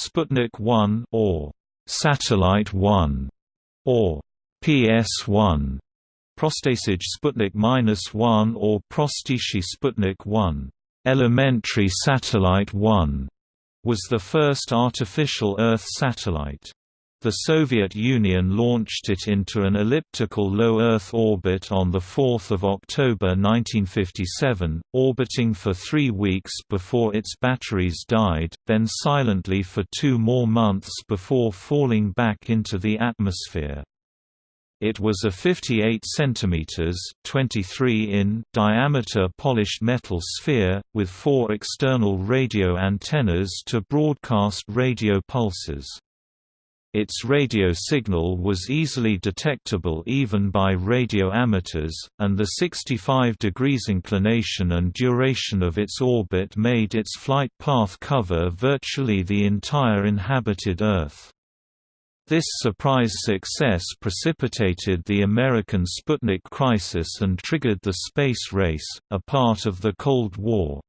Sputnik 1 or Satellite 1 or PS1, Prostasij Sputnik 1 or Prostishi Sputnik 1, Elementary Satellite 1, was the first artificial Earth satellite. The Soviet Union launched it into an elliptical low Earth orbit on 4 October 1957, orbiting for three weeks before its batteries died, then silently for two more months before falling back into the atmosphere. It was a 58 cm 23 in diameter polished metal sphere, with four external radio antennas to broadcast radio pulses. Its radio signal was easily detectable even by radio amateurs, and the 65 degrees inclination and duration of its orbit made its flight path cover virtually the entire inhabited Earth. This surprise success precipitated the American Sputnik crisis and triggered the space race, a part of the Cold War.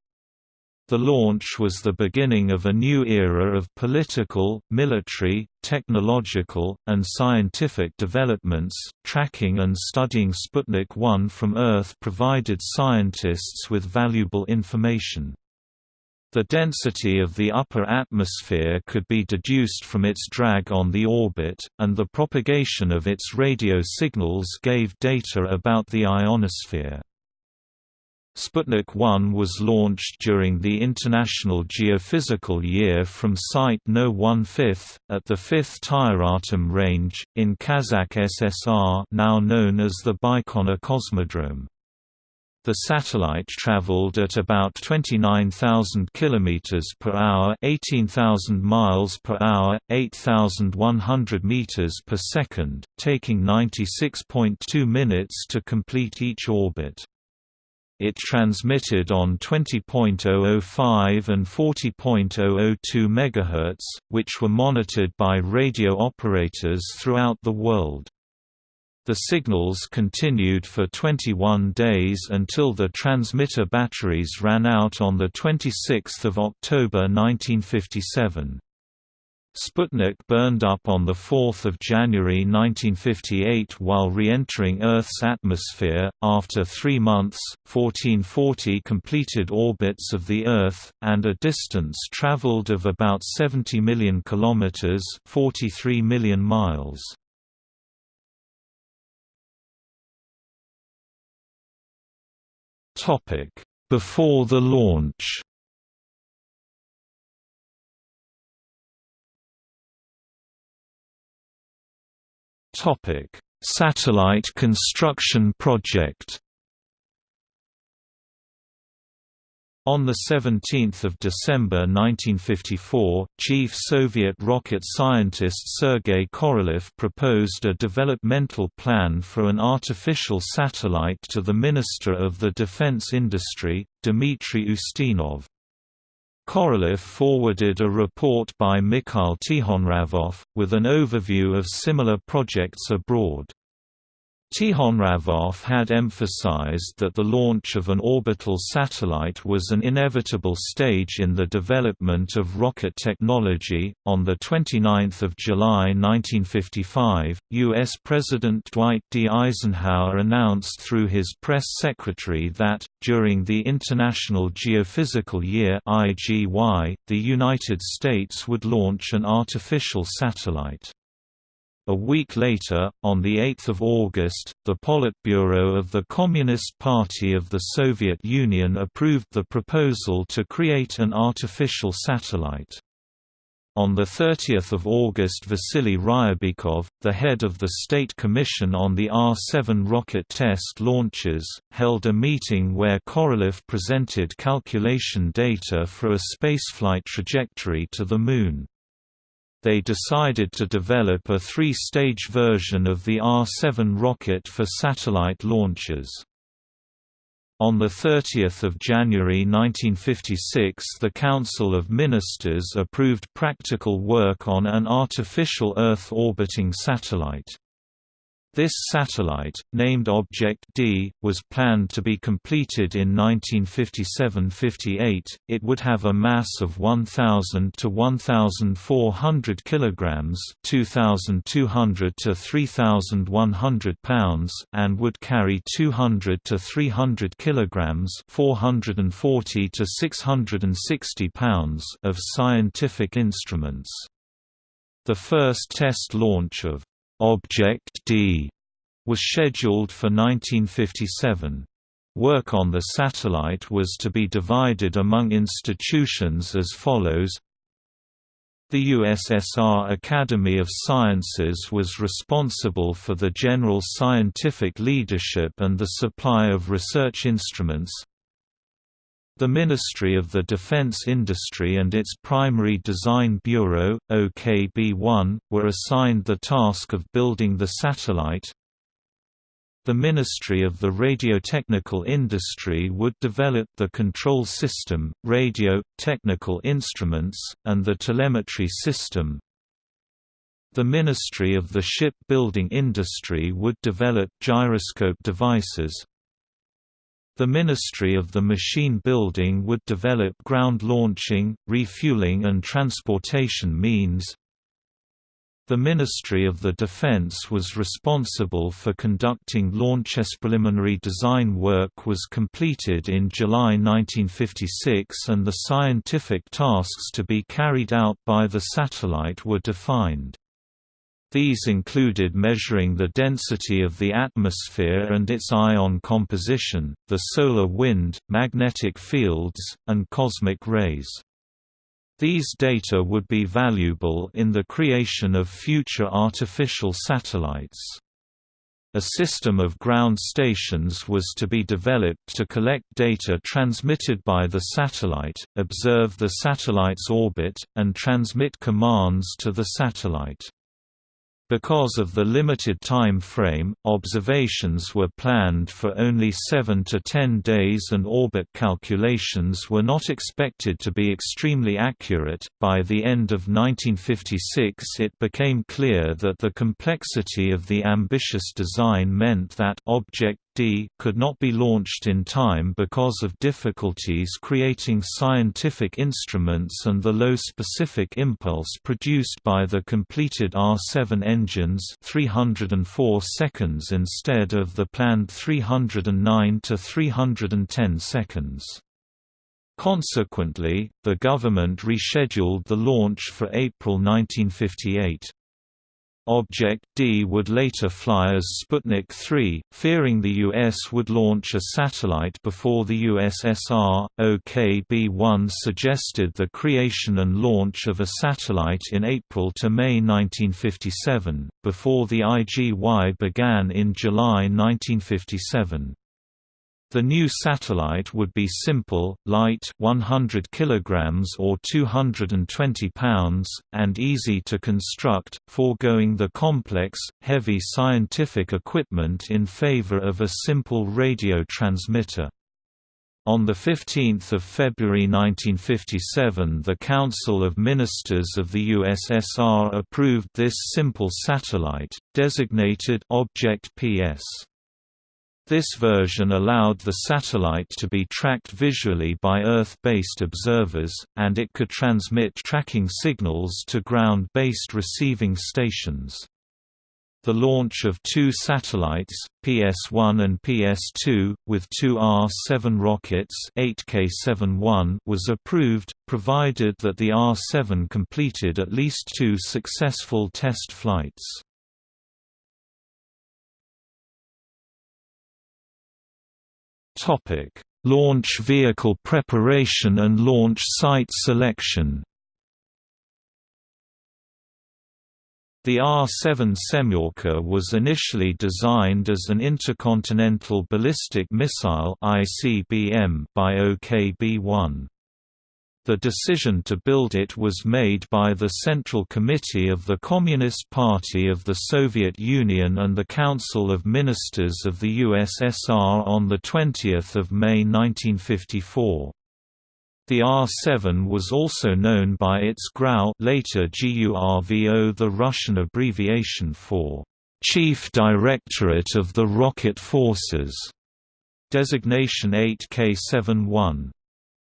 The launch was the beginning of a new era of political, military, technological, and scientific developments. Tracking and studying Sputnik 1 from Earth provided scientists with valuable information. The density of the upper atmosphere could be deduced from its drag on the orbit, and the propagation of its radio signals gave data about the ionosphere. Sputnik 1 was launched during the International Geophysical Year from Site No 1/5 at the 5th Tyuratam range in Kazakh SSR, now known as the Baikonur Cosmodrome. The satellite traveled at about 29,000 km per hour, 18,000 miles per hour, 8,100 meters per second, taking 96.2 minutes to complete each orbit. It transmitted on 20.005 and 40.002 MHz, which were monitored by radio operators throughout the world. The signals continued for 21 days until the transmitter batteries ran out on 26 October 1957. Sputnik burned up on 4 January 1958 while re-entering Earth's atmosphere, after three months, 1440 completed orbits of the Earth, and a distance traveled of about 70 million kilometers 43 million miles. Before the launch Topic: Satellite construction project. On 17 December 1954, chief Soviet rocket scientist Sergei Korolev proposed a developmental plan for an artificial satellite to the Minister of the Defense Industry, Dmitry Ustinov. Korolev forwarded a report by Mikhail Tikhonravov, with an overview of similar projects abroad. Tikhonravov had emphasized that the launch of an orbital satellite was an inevitable stage in the development of rocket technology. On the 29th of July 1955, US President Dwight D. Eisenhower announced through his press secretary that during the International Geophysical Year (IGY), the United States would launch an artificial satellite. A week later, on 8 August, the Politburo of the Communist Party of the Soviet Union approved the proposal to create an artificial satellite. On 30 August Vasily Ryabikov, the head of the State Commission on the R-7 rocket test launches, held a meeting where Korolev presented calculation data for a spaceflight trajectory to the Moon they decided to develop a three-stage version of the R-7 rocket for satellite launches. On 30 January 1956 the Council of Ministers approved practical work on an artificial Earth-orbiting satellite. This satellite, named Object D, was planned to be completed in 1957–58. It would have a mass of 1,000 to 1,400 kilograms (2,200 to 3,100 pounds) and would carry 200 to 300 kilograms (440 to 660 pounds) of scientific instruments. The first test launch of Object D was scheduled for 1957. Work on the satellite was to be divided among institutions as follows the USSR Academy of Sciences was responsible for the general scientific leadership and the supply of research instruments, the Ministry of the Defense Industry and its Primary Design Bureau, OKB-1, were assigned the task of building the satellite. The Ministry of the Radiotechnical Industry would develop the control system, radio, technical instruments, and the telemetry system. The Ministry of the Shipbuilding Industry would develop gyroscope devices, the Ministry of the Machine Building would develop ground launching, refueling and transportation means. The Ministry of the Defense was responsible for conducting launch. Preliminary design work was completed in July 1956 and the scientific tasks to be carried out by the satellite were defined. These included measuring the density of the atmosphere and its ion composition, the solar wind, magnetic fields, and cosmic rays. These data would be valuable in the creation of future artificial satellites. A system of ground stations was to be developed to collect data transmitted by the satellite, observe the satellite's orbit, and transmit commands to the satellite. Because of the limited time frame, observations were planned for only 7 to 10 days and orbit calculations were not expected to be extremely accurate. By the end of 1956, it became clear that the complexity of the ambitious design meant that Object D could not be launched in time because of difficulties creating scientific instruments and the low specific impulse produced by the completed R7 engines 304 seconds instead of the planned 309 to 310 seconds. Consequently, the government rescheduled the launch for April 1958. Object D would later fly as Sputnik 3, fearing the U.S. would launch a satellite before the USSR. OKB-1 suggested the creation and launch of a satellite in April to May 1957, before the IGY began in July 1957. The new satellite would be simple, light 100 kilograms or 220 pounds, and easy to construct, foregoing the complex, heavy scientific equipment in favor of a simple radio transmitter. On 15 February 1957 the Council of Ministers of the USSR approved this simple satellite, designated Object PS. This version allowed the satellite to be tracked visually by Earth-based observers, and it could transmit tracking signals to ground-based receiving stations. The launch of two satellites, PS-1 and PS-2, with two R-7 rockets 8K71 was approved, provided that the R-7 completed at least two successful test flights. Topic: Launch vehicle preparation and launch site selection. The R-7 Semyorka was initially designed as an intercontinental ballistic missile (ICBM) by OKB-1. The decision to build it was made by the Central Committee of the Communist Party of the Soviet Union and the Council of Ministers of the USSR on 20 May 1954. The R-7 was also known by its GRAU later GURVO the Russian abbreviation for Chief Directorate of the Rocket Forces, designation 8K71.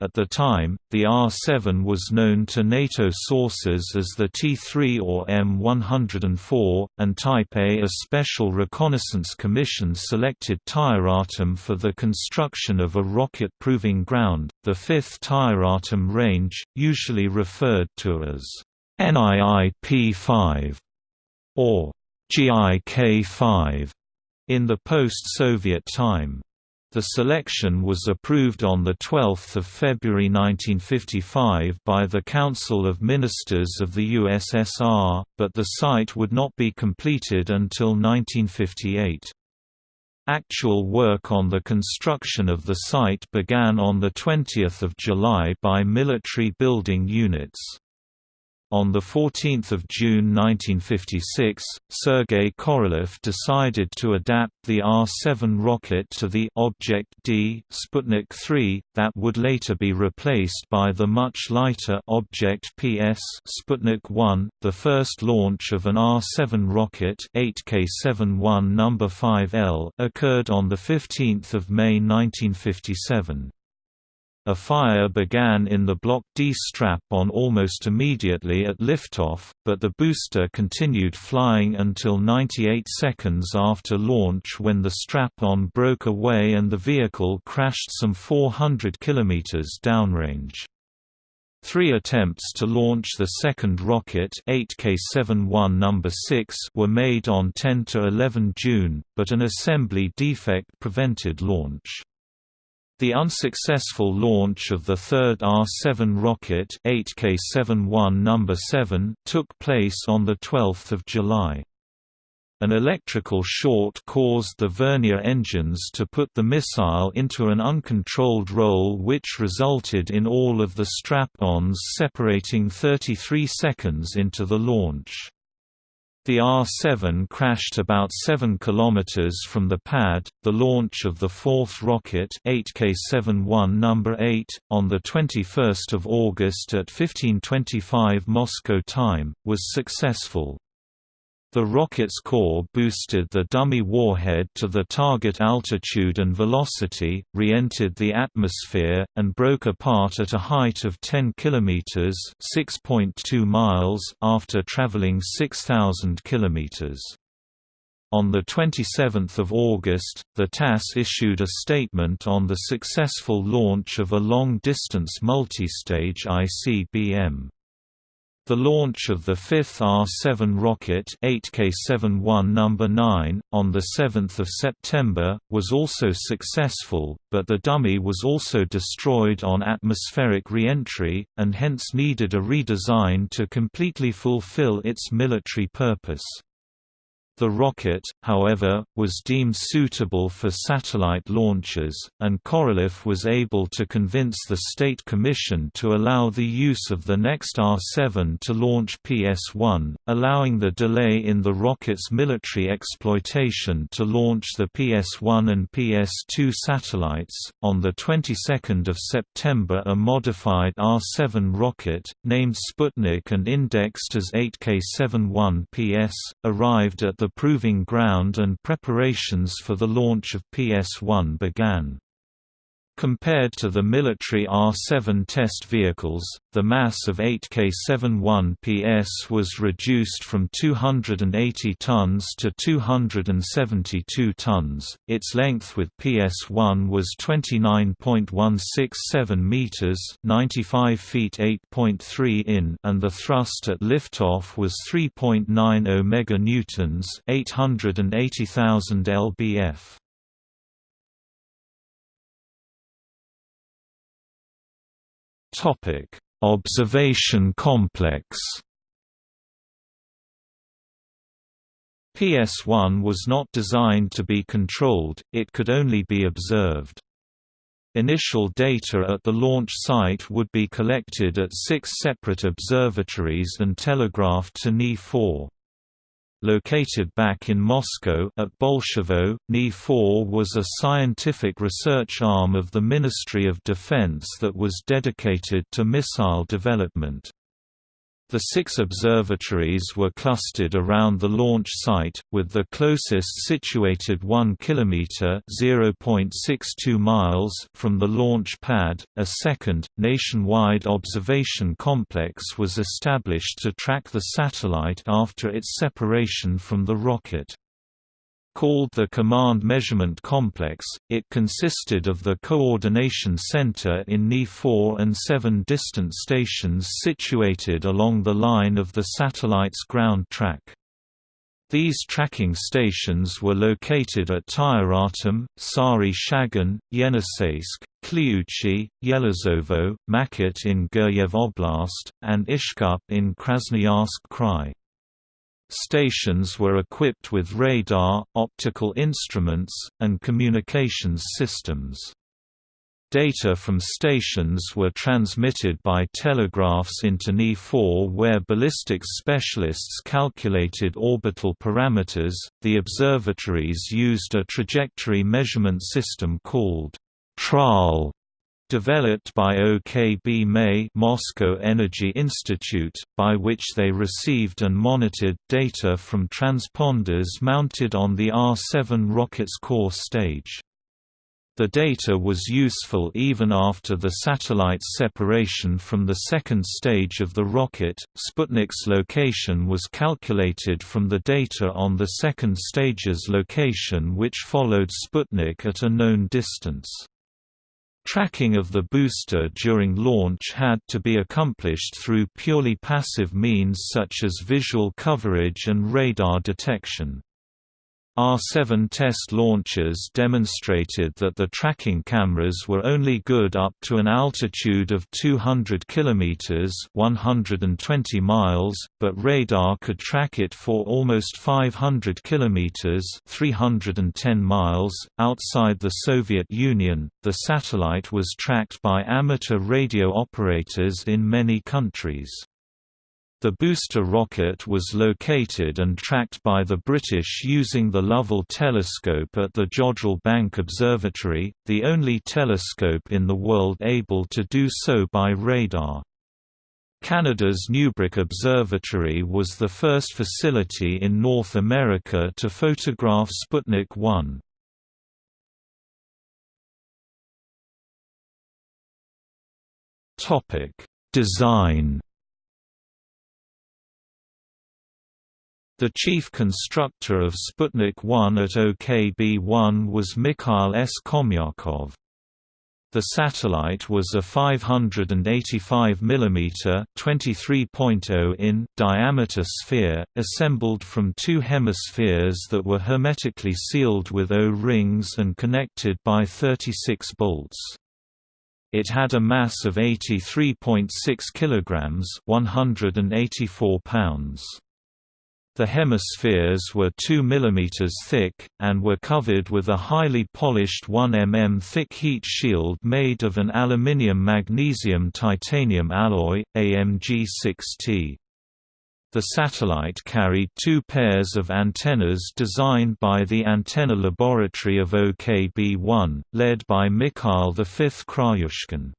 At the time, the R-7 was known to NATO sources as the T-3 or M-104, and Type A. A Special Reconnaissance Commission selected Tyuratam for the construction of a rocket proving ground, the 5th Tyuratam range, usually referred to as NIIP-5 or GIK-5 in the post-Soviet time. The selection was approved on 12 February 1955 by the Council of Ministers of the USSR, but the site would not be completed until 1958. Actual work on the construction of the site began on 20 July by military building units. On 14 June 1956, Sergei Korolev decided to adapt the R-7 rocket to the Object D Sputnik 3, that would later be replaced by the much lighter Object PS Sputnik 1. The first launch of an R-7 rocket 8K71 No. 5L occurred on 15 May 1957. A fire began in the Block D strap-on almost immediately at liftoff, but the booster continued flying until 98 seconds after launch when the strap-on broke away and the vehicle crashed some 400 km downrange. Three attempts to launch the second rocket 8K71 No. 6 were made on 10 to 11 June, but an assembly defect prevented launch. The unsuccessful launch of the third R-7 rocket 8K71 No. 7 took place on 12 July. An electrical short caused the vernier engines to put the missile into an uncontrolled roll which resulted in all of the strap-ons separating 33 seconds into the launch. The R-7 crashed about 7 km from the pad. The launch of the fourth rocket 8K71 number 8 on the 21st of August at 15:25 Moscow time was successful. The rocket's core boosted the dummy warhead to the target altitude and velocity, re-entered the atmosphere, and broke apart at a height of 10 km (6.2 miles) after traveling 6,000 km. On 27 August, the TASS issued a statement on the successful launch of a long-distance multistage ICBM. The launch of the fifth R-7 rocket 8K71 No. 9, on 7 September, was also successful, but the dummy was also destroyed on atmospheric re-entry, and hence needed a redesign to completely fulfill its military purpose. The rocket, however, was deemed suitable for satellite launches, and Korolev was able to convince the State Commission to allow the use of the next R-7 to launch PS-1, allowing the delay in the rocket's military exploitation to launch the PS-1 and PS-2 satellites. On the 22nd of September, a modified R-7 rocket, named Sputnik and indexed as 8K71 PS, arrived at the proving ground and preparations for the launch of PS-1 began. Compared to the military R-7 test vehicles, the mass of 8K71 PS was reduced from 280 tons to 272 tons. Its length with PS1 was 29.167 meters, 95 feet 8.3 in, and the thrust at liftoff was 3.90 meganewtons, 880,000 lbf. Topic: Observation complex. PS1 was not designed to be controlled, it could only be observed. Initial data at the launch site would be collected at six separate observatories and telegraphed to Ni-4. Located back in Moscow at Bolshevo, Ni-4 was a scientific research arm of the Ministry of Defense that was dedicated to missile development. The six observatories were clustered around the launch site, with the closest situated 1 km (0.62 miles) from the launch pad. A second, nationwide observation complex was established to track the satellite after its separation from the rocket. Called the Command Measurement Complex, it consisted of the Coordination Center in NE 4 and seven distant stations situated along the line of the satellite's ground track. These tracking stations were located at Tyuratam, Sari Shagan, Yeniseisk, Kliuchi, Yelizovo, Makat in Guryev Oblast, and Ishkup in Krasnoyarsk Krai. Stations were equipped with radar, optical instruments, and communications systems. Data from stations were transmitted by telegraphs into NE-4 where ballistics specialists calculated orbital parameters. The observatories used a trajectory measurement system called TRAL developed by OKB MEI Moscow Energy Institute, by which they received and monitored data from transponders mounted on the R-7 rocket's core stage. The data was useful even after the satellite's separation from the second stage of the rocket. Sputnik's location was calculated from the data on the second stage's location, which followed Sputnik at a known distance. Tracking of the booster during launch had to be accomplished through purely passive means such as visual coverage and radar detection. R-7 test launches demonstrated that the tracking cameras were only good up to an altitude of 200 km 120 miles, but radar could track it for almost 500 km 310 miles. .Outside the Soviet Union, the satellite was tracked by amateur radio operators in many countries. The booster rocket was located and tracked by the British using the Lovell telescope at the Jodrell Bank Observatory, the only telescope in the world able to do so by radar. Canada's Newbrook Observatory was the first facility in North America to photograph Sputnik 1. Design The chief constructor of Sputnik 1 at OKB-1 was Mikhail S. Khomyakov. The satellite was a 585 mm (23.0 in) diameter sphere, assembled from two hemispheres that were hermetically sealed with O-rings and connected by 36 bolts. It had a mass of 83.6 kg (184 pounds). The hemispheres were 2 mm thick, and were covered with a highly polished 1 mm thick heat shield made of an aluminium magnesium titanium alloy, AMG6T. The satellite carried two pairs of antennas designed by the Antenna Laboratory of OKB-1, led by Mikhail V. Krayushkin.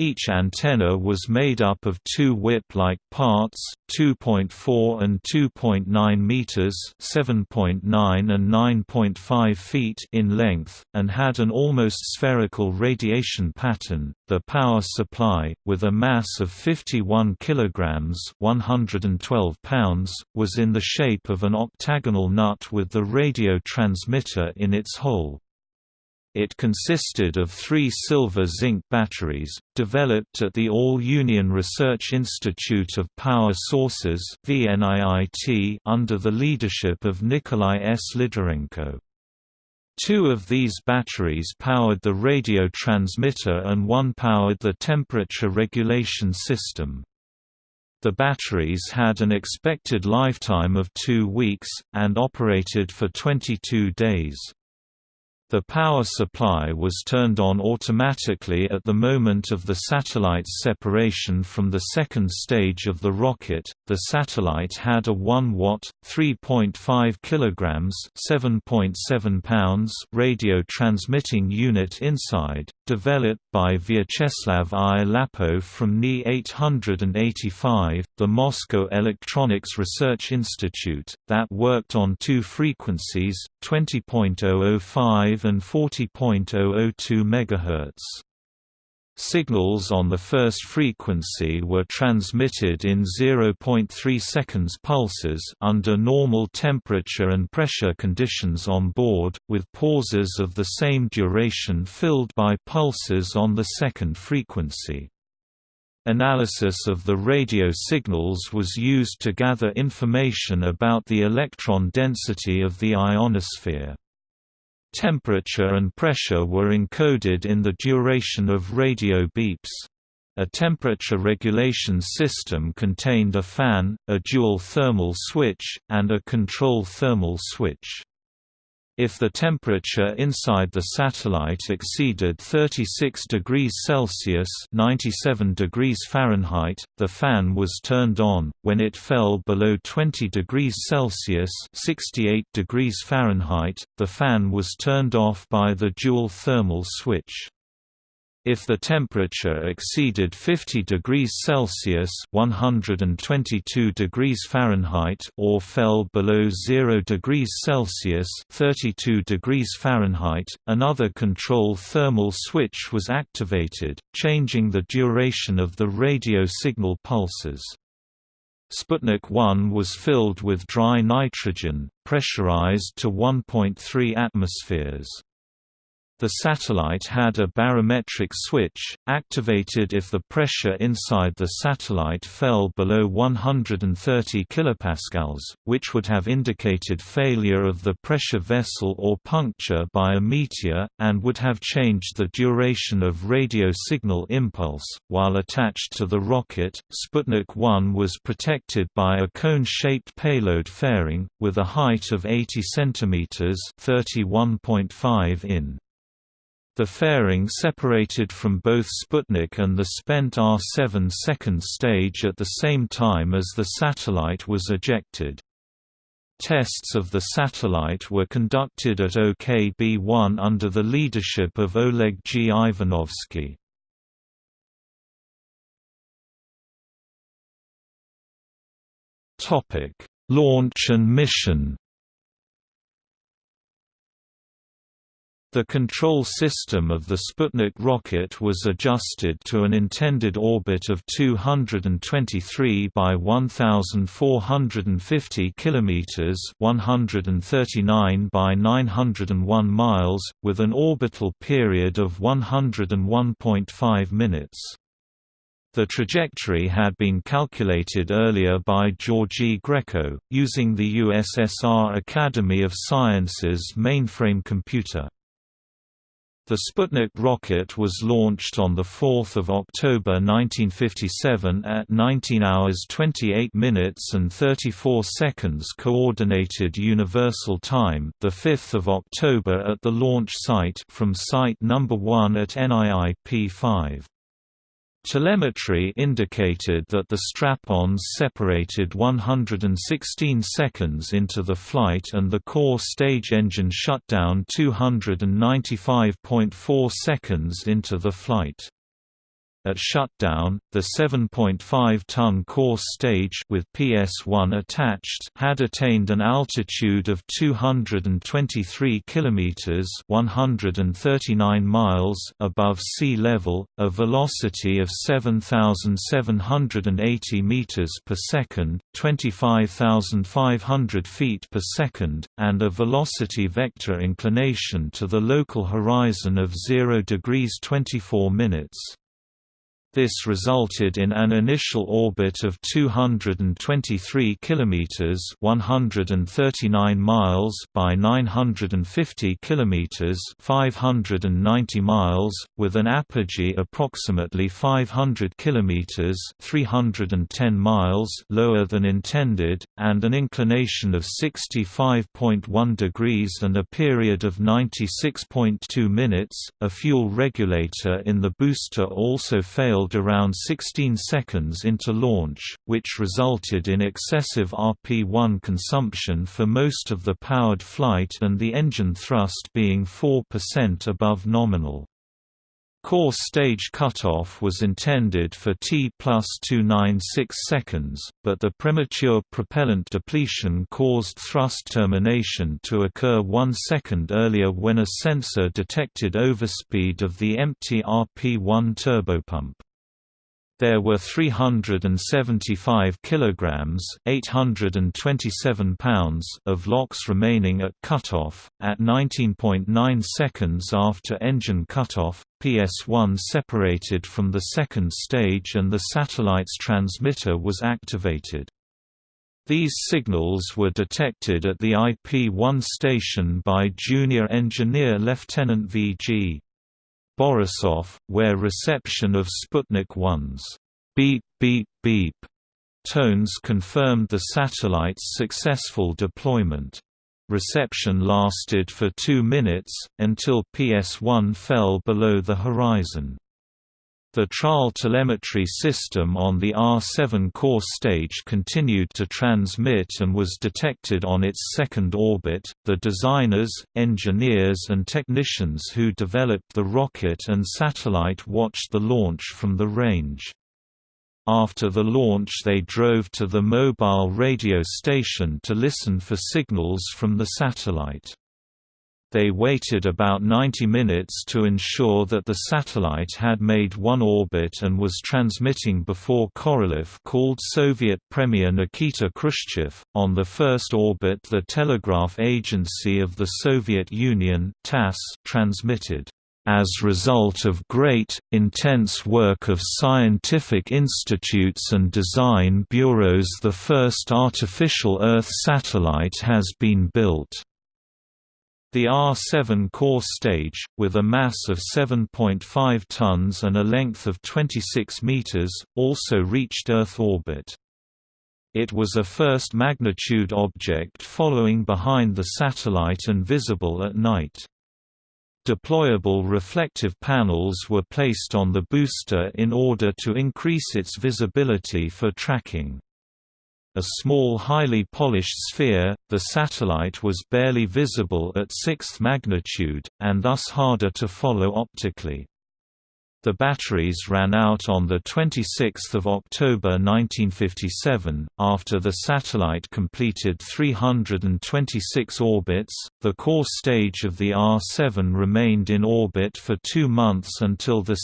Each antenna was made up of two whip-like parts, 2.4 and 2.9 meters, 7.9 and 9.5 feet in length, and had an almost spherical radiation pattern. The power supply, with a mass of 51 kilograms, 112 pounds, was in the shape of an octagonal nut with the radio transmitter in its hole. It consisted of three silver-zinc batteries, developed at the All-Union Research Institute of Power Sources under the leadership of Nikolai S. Lidorenko. Two of these batteries powered the radio transmitter and one powered the temperature regulation system. The batteries had an expected lifetime of two weeks, and operated for 22 days. The power supply was turned on automatically at the moment of the satellite's separation from the second stage of the rocket. The satellite had a 1 watt, 3.5 kilograms, 7.7 pounds radio transmitting unit inside, developed by Vyacheslav I. Lappo from Ni 885, the Moscow Electronics Research Institute, that worked on two frequencies, 20.005 and 40.002 MHz. Signals on the first frequency were transmitted in 0.3 seconds pulses under normal temperature and pressure conditions on board, with pauses of the same duration filled by pulses on the second frequency. Analysis of the radio signals was used to gather information about the electron density of the ionosphere. Temperature and pressure were encoded in the duration of radio beeps. A temperature regulation system contained a fan, a dual thermal switch, and a control thermal switch. If the temperature inside the satellite exceeded 36 degrees Celsius (97 degrees Fahrenheit), the fan was turned on. When it fell below 20 degrees Celsius (68 degrees Fahrenheit), the fan was turned off by the dual thermal switch. If the temperature exceeded 50 degrees Celsius (122 degrees Fahrenheit) or fell below 0 degrees Celsius (32 degrees Fahrenheit), another control thermal switch was activated, changing the duration of the radio signal pulses. Sputnik 1 was filled with dry nitrogen, pressurized to 1.3 atmospheres. The satellite had a barometric switch, activated if the pressure inside the satellite fell below 130 kPa, which would have indicated failure of the pressure vessel or puncture by a meteor, and would have changed the duration of radio signal impulse. While attached to the rocket, Sputnik 1 was protected by a cone-shaped payload fairing, with a height of 80 cm (31.5 in). The fairing separated from both Sputnik and the spent R-7 second stage at the same time as the satellite was ejected. Tests of the satellite were conducted at OKB-1 under the leadership of Oleg G. Ivanovsky. Launch and mission The control system of the Sputnik rocket was adjusted to an intended orbit of 223 by 1450 kilometers, 139 by 901 miles, with an orbital period of 101.5 minutes. The trajectory had been calculated earlier by Georgy Grechko, using the USSR Academy of Sciences mainframe computer. The Sputnik rocket was launched on 4 October 1957 at 19 hours 28 minutes and 34 seconds Coordinated Universal Time, 5 October at the launch site from Site No. 1 at NIIP 5. Telemetry indicated that the strap-ons separated 116 seconds into the flight and the core stage engine shut down 295.4 seconds into the flight. At shutdown, the 7.5-ton core stage with PS1 attached had attained an altitude of 223 kilometers (139 miles) above sea level, a velocity of 7780 meters per second, 25500 feet per second, and a velocity vector inclination to the local horizon of 0 degrees 24 minutes. This resulted in an initial orbit of 223 kilometers, 139 miles by 950 kilometers, 590 miles, with an apogee approximately 500 kilometers, 310 miles lower than intended, and an inclination of 65.1 degrees and a period of 96.2 minutes. A fuel regulator in the booster also failed around 16 seconds into launch, which resulted in excessive RP-1 consumption for most of the powered flight and the engine thrust being 4% above nominal. Core stage cutoff was intended for T plus 296 seconds, but the premature propellant depletion caused thrust termination to occur one second earlier when a sensor detected overspeed of the empty RP-1 turbopump. There were 375 kilograms, 827 pounds of LOX remaining at cutoff. At 19.9 seconds after engine cutoff, PS1 separated from the second stage and the satellite's transmitter was activated. These signals were detected at the IP-1 station by junior engineer Lieutenant V.G. Borisov, where reception of Sputnik 1's beep beep beep tones confirmed the satellite's successful deployment. Reception lasted for two minutes, until PS1 fell below the horizon. The trial telemetry system on the R7 core stage continued to transmit and was detected on its second orbit. The designers, engineers, and technicians who developed the rocket and satellite watched the launch from the range. After the launch, they drove to the mobile radio station to listen for signals from the satellite. They waited about 90 minutes to ensure that the satellite had made one orbit and was transmitting before Korolev called Soviet Premier Nikita Khrushchev. On the first orbit, the Telegraph Agency of the Soviet Union (TASS) transmitted as result of great, intense work of scientific institutes and design bureaus the first artificial Earth satellite has been built. The R-7 core stage, with a mass of 7.5 tons and a length of 26 meters, also reached Earth orbit. It was a first-magnitude object following behind the satellite and visible at night. Deployable reflective panels were placed on the booster in order to increase its visibility for tracking. A small highly polished sphere, the satellite was barely visible at sixth magnitude, and thus harder to follow optically. The batteries ran out on 26 October 1957, after the satellite completed 326 orbits. The core stage of the R-7 remained in orbit for two months until 2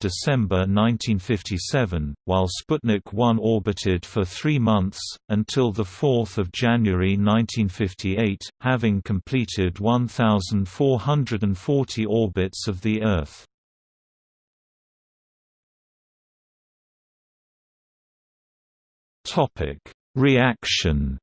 December 1957, while Sputnik 1 orbited for three months, until 4 January 1958, having completed 1,440 orbits of the Earth. Topic: Reaction.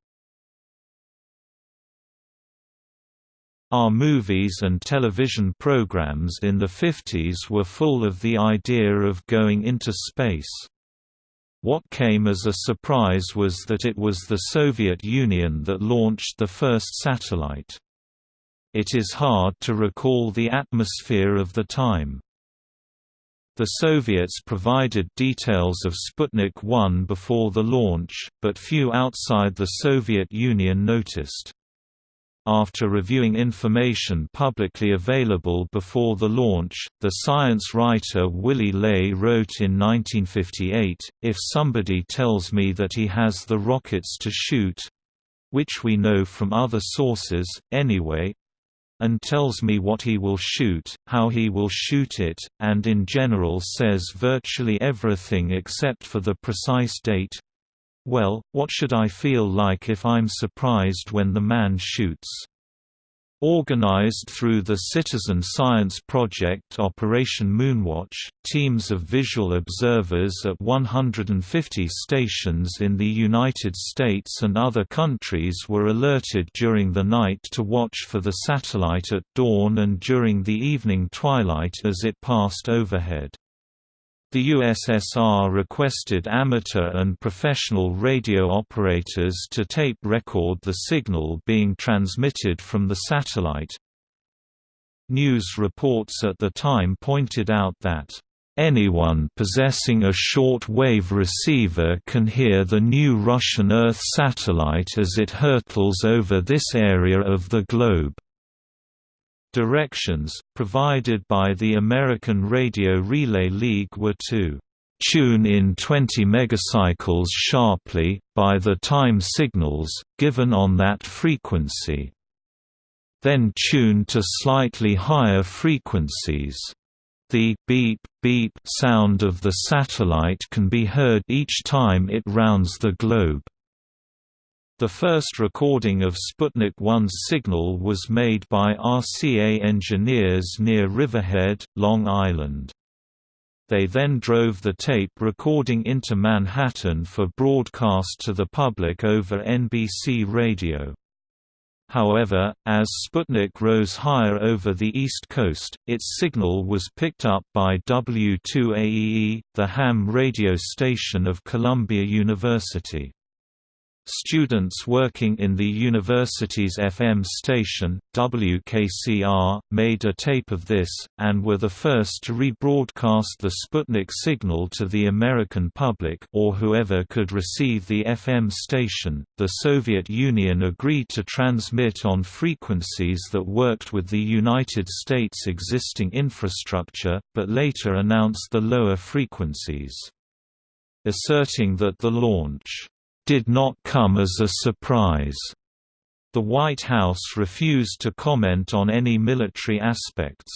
Our movies and television programs in the 50s were full of the idea of going into space. What came as a surprise was that it was the Soviet Union that launched the first satellite. It is hard to recall the atmosphere of the time. The Soviets provided details of Sputnik 1 before the launch, but few outside the Soviet Union noticed. After reviewing information publicly available before the launch, the science writer Willy Ley wrote in 1958, If somebody tells me that he has the rockets to shoot—which we know from other sources, anyway, and tells me what he will shoot, how he will shoot it, and in general says virtually everything except for the precise date. Well, what should I feel like if I'm surprised when the man shoots? Organized through the Citizen Science Project Operation Moonwatch, teams of visual observers at 150 stations in the United States and other countries were alerted during the night to watch for the satellite at dawn and during the evening twilight as it passed overhead. The USSR requested amateur and professional radio operators to tape record the signal being transmitted from the satellite. News reports at the time pointed out that, "...anyone possessing a short-wave receiver can hear the new Russian Earth satellite as it hurtles over this area of the globe." Directions, provided by the American Radio Relay League were to tune in 20 megacycles sharply, by the time signals, given on that frequency. Then tune to slightly higher frequencies. The beep beep sound of the satellite can be heard each time it rounds the globe. The first recording of Sputnik 1's signal was made by RCA engineers near Riverhead, Long Island. They then drove the tape recording into Manhattan for broadcast to the public over NBC radio. However, as Sputnik rose higher over the East Coast, its signal was picked up by W2AEE, the ham radio station of Columbia University. Students working in the university's FM station, WKCR, made a tape of this, and were the first to rebroadcast the Sputnik signal to the American public or whoever could receive the FM station. The Soviet Union agreed to transmit on frequencies that worked with the United States' existing infrastructure, but later announced the lower frequencies. Asserting that the launch did not come as a surprise. The White House refused to comment on any military aspects.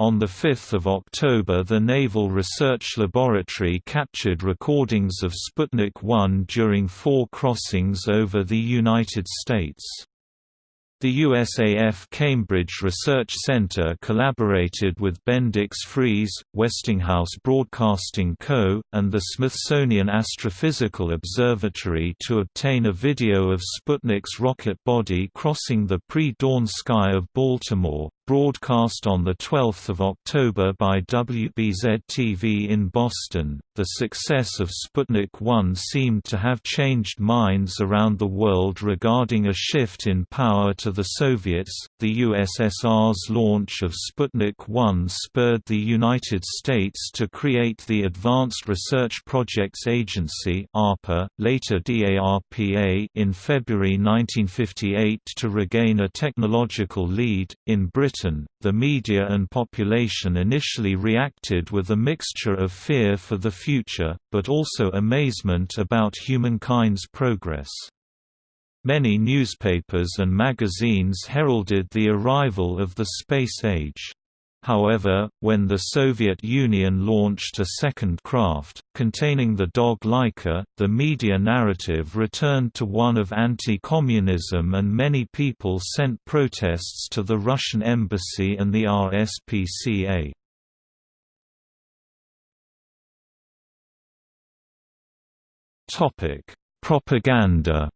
On 5 October the Naval Research Laboratory captured recordings of Sputnik 1 during four crossings over the United States. The USAF Cambridge Research Center collaborated with Bendix Friez, Westinghouse Broadcasting Co., and the Smithsonian Astrophysical Observatory to obtain a video of Sputnik's rocket body crossing the pre-dawn sky of Baltimore, broadcast on 12 October by WBZ-TV in Boston. The success of Sputnik 1 seemed to have changed minds around the world regarding a shift in power to the Soviets. The USSR's launch of Sputnik 1 spurred the United States to create the Advanced Research Projects Agency (ARPA), later DARPA, in February 1958 to regain a technological lead. In Britain Britain, the media and population initially reacted with a mixture of fear for the future, but also amazement about humankind's progress. Many newspapers and magazines heralded the arrival of the space age. However, when the Soviet Union launched a second craft, containing the dog Laika, the media narrative returned to one of anti-communism and many people sent protests to the Russian embassy and the RSPCA. Propaganda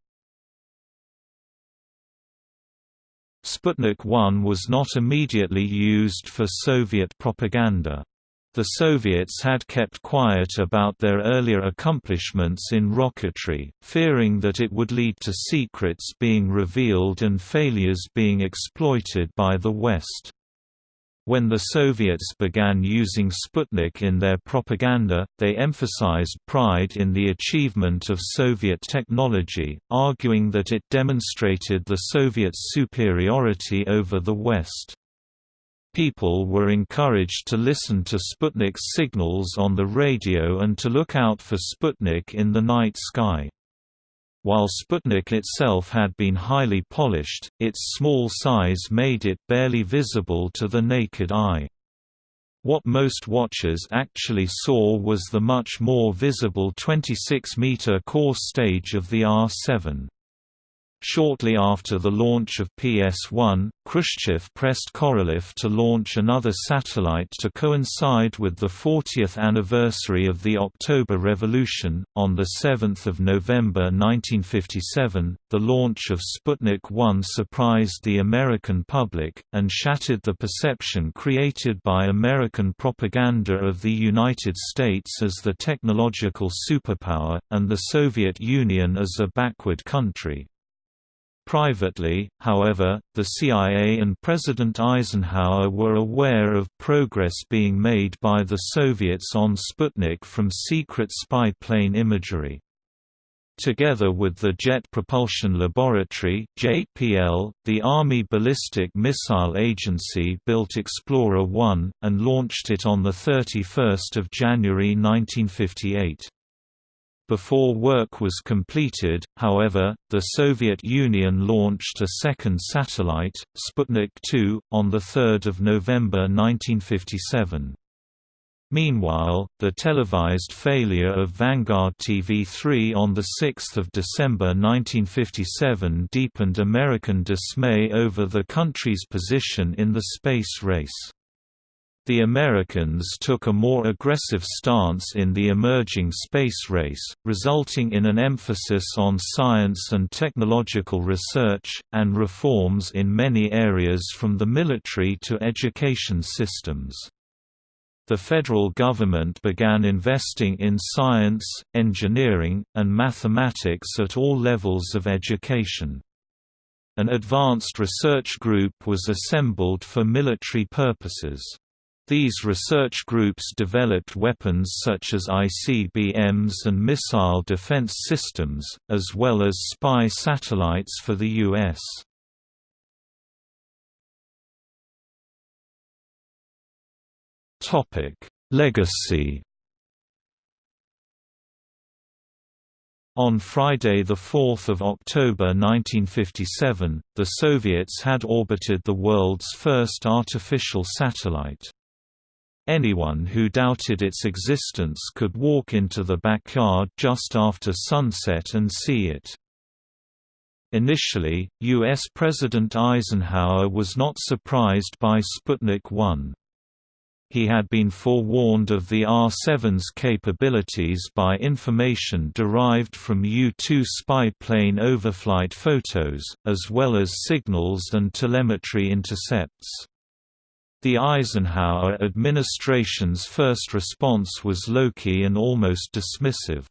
Sputnik 1 was not immediately used for Soviet propaganda. The Soviets had kept quiet about their earlier accomplishments in rocketry, fearing that it would lead to secrets being revealed and failures being exploited by the West. When the Soviets began using Sputnik in their propaganda, they emphasized pride in the achievement of Soviet technology, arguing that it demonstrated the Soviets' superiority over the West. People were encouraged to listen to Sputnik's signals on the radio and to look out for Sputnik in the night sky. While Sputnik itself had been highly polished, its small size made it barely visible to the naked eye. What most watchers actually saw was the much more visible 26-meter core stage of the R-7. Shortly after the launch of PS-1, Khrushchev pressed Korolev to launch another satellite to coincide with the 40th anniversary of the October Revolution. On the 7th of November 1957, the launch of Sputnik 1 surprised the American public and shattered the perception created by American propaganda of the United States as the technological superpower and the Soviet Union as a backward country. Privately, however, the CIA and President Eisenhower were aware of progress being made by the Soviets on Sputnik from secret spy plane imagery. Together with the Jet Propulsion Laboratory JPL, the Army Ballistic Missile Agency built Explorer 1, and launched it on 31 January 1958. Before work was completed, however, the Soviet Union launched a second satellite, Sputnik 2, on 3 November 1957. Meanwhile, the televised failure of Vanguard TV3 on 6 December 1957 deepened American dismay over the country's position in the space race. The Americans took a more aggressive stance in the emerging space race, resulting in an emphasis on science and technological research, and reforms in many areas from the military to education systems. The federal government began investing in science, engineering, and mathematics at all levels of education. An advanced research group was assembled for military purposes. These research groups developed weapons such as ICBMs and missile defense systems, as well as spy satellites for the U.S. Legacy On Friday 4 October 1957, the Soviets had orbited the world's first artificial satellite. Anyone who doubted its existence could walk into the backyard just after sunset and see it. Initially, U.S. President Eisenhower was not surprised by Sputnik 1. He had been forewarned of the R-7's capabilities by information derived from U-2 spy plane overflight photos, as well as signals and telemetry intercepts. The Eisenhower administration's first response was low-key and almost dismissive.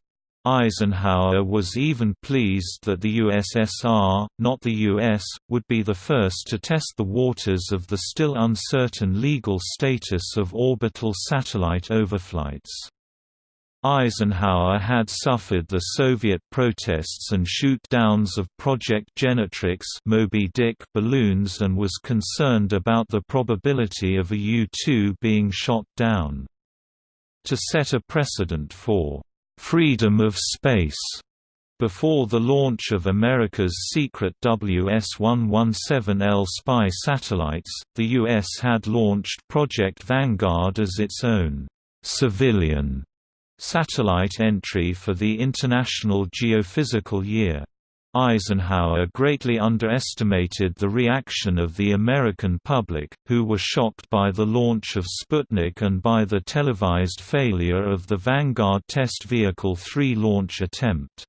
Eisenhower was even pleased that the USSR, not the US, would be the first to test the waters of the still uncertain legal status of orbital satellite overflights. Eisenhower had suffered the Soviet protests and shoot-downs of Project Genetrix Moby Dick balloons and was concerned about the probability of a U-2 being shot down. To set a precedent for «freedom of space» Before the launch of America's secret WS-117L spy satellites, the U.S. had launched Project Vanguard as its own «civilian» Satellite entry for the International Geophysical Year. Eisenhower greatly underestimated the reaction of the American public, who were shocked by the launch of Sputnik and by the televised failure of the Vanguard test vehicle 3 launch attempt.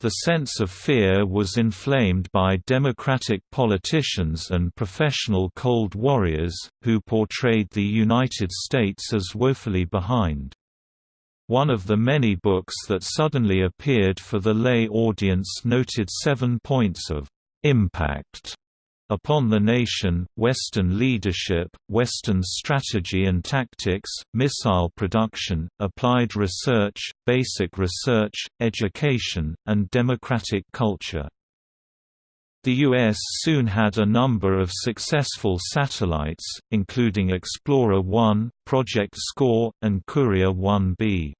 The sense of fear was inflamed by Democratic politicians and professional Cold Warriors, who portrayed the United States as woefully behind. One of the many books that suddenly appeared for the lay audience noted seven points of impact upon the nation, Western leadership, Western strategy and tactics, missile production, applied research, basic research, education, and democratic culture. The U.S. soon had a number of successful satellites, including Explorer 1, Project SCORE, and Courier 1B.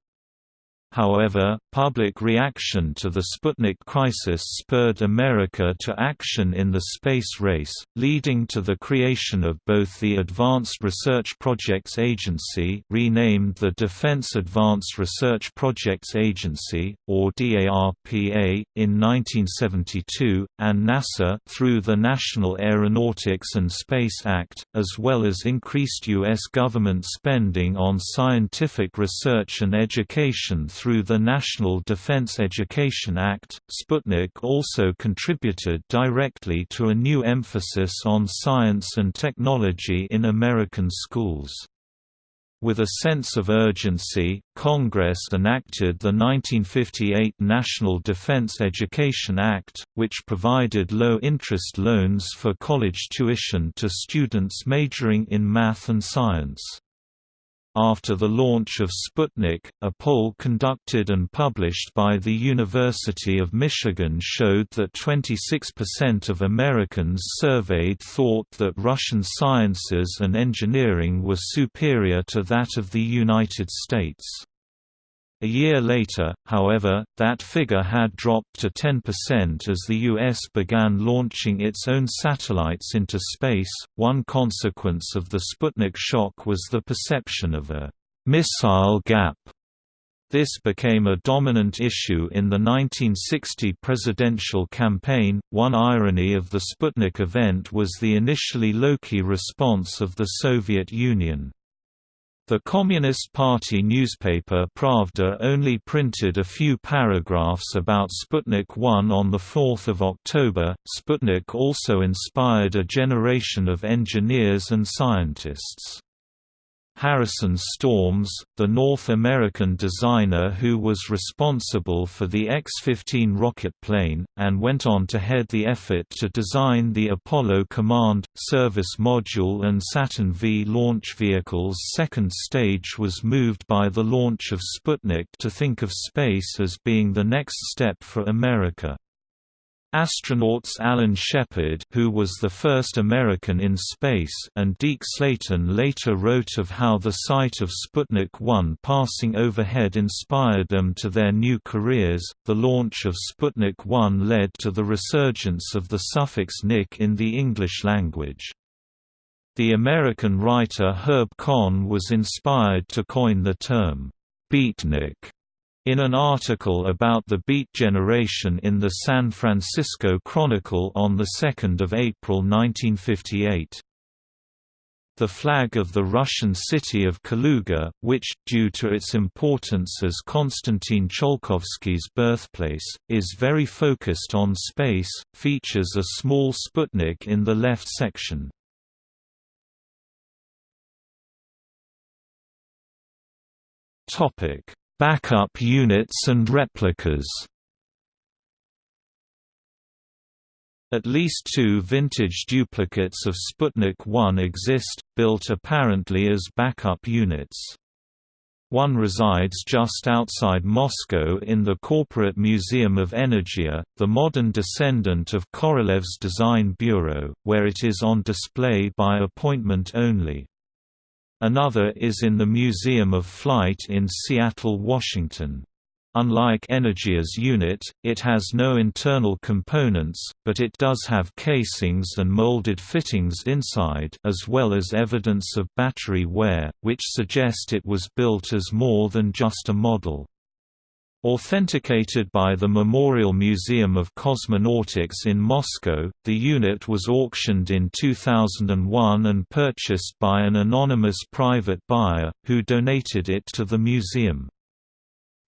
However, public reaction to the Sputnik crisis spurred America to action in the space race, leading to the creation of both the Advanced Research Projects Agency renamed the Defense Advanced Research Projects Agency, or DARPA, in 1972, and NASA through the National Aeronautics and Space Act, as well as increased U.S. government spending on scientific research and education through the National Defense Education Act, Sputnik also contributed directly to a new emphasis on science and technology in American schools. With a sense of urgency, Congress enacted the 1958 National Defense Education Act, which provided low-interest loans for college tuition to students majoring in math and science. After the launch of Sputnik, a poll conducted and published by the University of Michigan showed that 26% of Americans surveyed thought that Russian sciences and engineering were superior to that of the United States. A year later, however, that figure had dropped to 10% as the U.S. began launching its own satellites into space. One consequence of the Sputnik shock was the perception of a missile gap. This became a dominant issue in the 1960 presidential campaign. One irony of the Sputnik event was the initially low-key response of the Soviet Union. The Communist Party newspaper Pravda only printed a few paragraphs about Sputnik 1 on 4 October. Sputnik also inspired a generation of engineers and scientists. Harrison Storms, the North American designer who was responsible for the X-15 rocket plane, and went on to head the effort to design the Apollo Command, Service Module and Saturn V launch vehicles' second stage was moved by the launch of Sputnik to think of space as being the next step for America. Astronauts Alan Shepard who was the first American in space and Deke Slayton later wrote of how the sight of Sputnik 1 passing overhead inspired them to their new careers. The launch of Sputnik 1 led to the resurgence of the suffix nik in the English language. The American writer Herb Caen was inspired to coin the term beatnik in an article about the Beat Generation in the San Francisco Chronicle on 2 April 1958. The flag of the Russian city of Kaluga, which, due to its importance as Konstantin Tsiolkovsky's birthplace, is very focused on space, features a small Sputnik in the left section. Backup units and replicas At least two vintage duplicates of Sputnik 1 exist, built apparently as backup units. One resides just outside Moscow in the Corporate Museum of Energia, the modern descendant of Korolev's Design Bureau, where it is on display by appointment only. Another is in the Museum of Flight in Seattle, Washington. Unlike Energia's unit, it has no internal components, but it does have casings and molded fittings inside as well as evidence of battery wear, which suggest it was built as more than just a model. Authenticated by the Memorial Museum of Cosmonautics in Moscow, the unit was auctioned in 2001 and purchased by an anonymous private buyer, who donated it to the museum.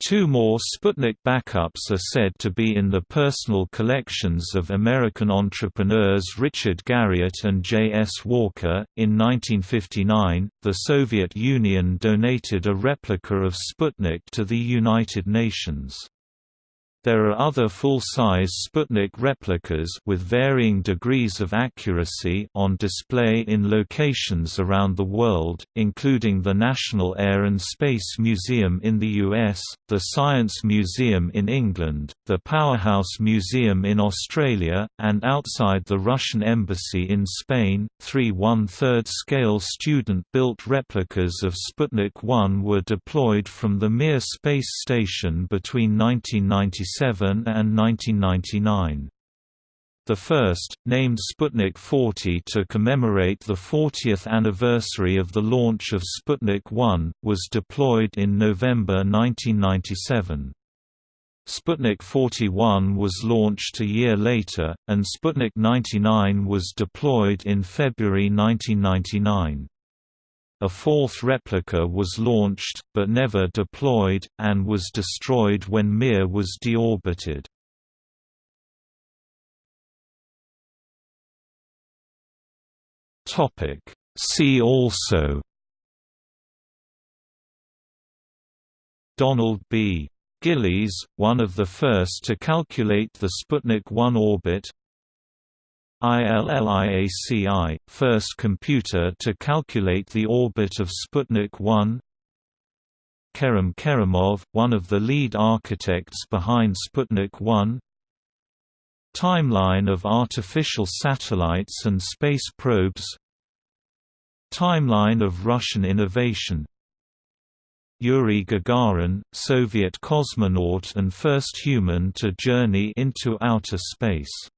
Two more Sputnik backups are said to be in the personal collections of American entrepreneurs Richard Garriott and J. S. Walker. In 1959, the Soviet Union donated a replica of Sputnik to the United Nations. There are other full-size Sputnik replicas with varying degrees of accuracy on display in locations around the world, including the National Air and Space Museum in the US, the Science Museum in England, the Powerhouse Museum in Australia, and outside the Russian Embassy in Spain. Three one-third scale student-built replicas of Sputnik 1 were deployed from the Mir space station between 1996 and 1999. The first, named Sputnik 40 to commemorate the 40th anniversary of the launch of Sputnik 1, was deployed in November 1997. Sputnik 41 was launched a year later, and Sputnik 99 was deployed in February 1999. A fourth replica was launched, but never deployed, and was destroyed when Mir was deorbited. See also Donald B. Gillies, one of the first to calculate the Sputnik 1 orbit ILLIAC I, first computer to calculate the orbit of Sputnik 1 Kerim Kerimov, one of the lead architects behind Sputnik 1 Timeline of artificial satellites and space probes. Timeline of Russian innovation. Yuri Gagarin, Soviet cosmonaut and first human to journey into outer space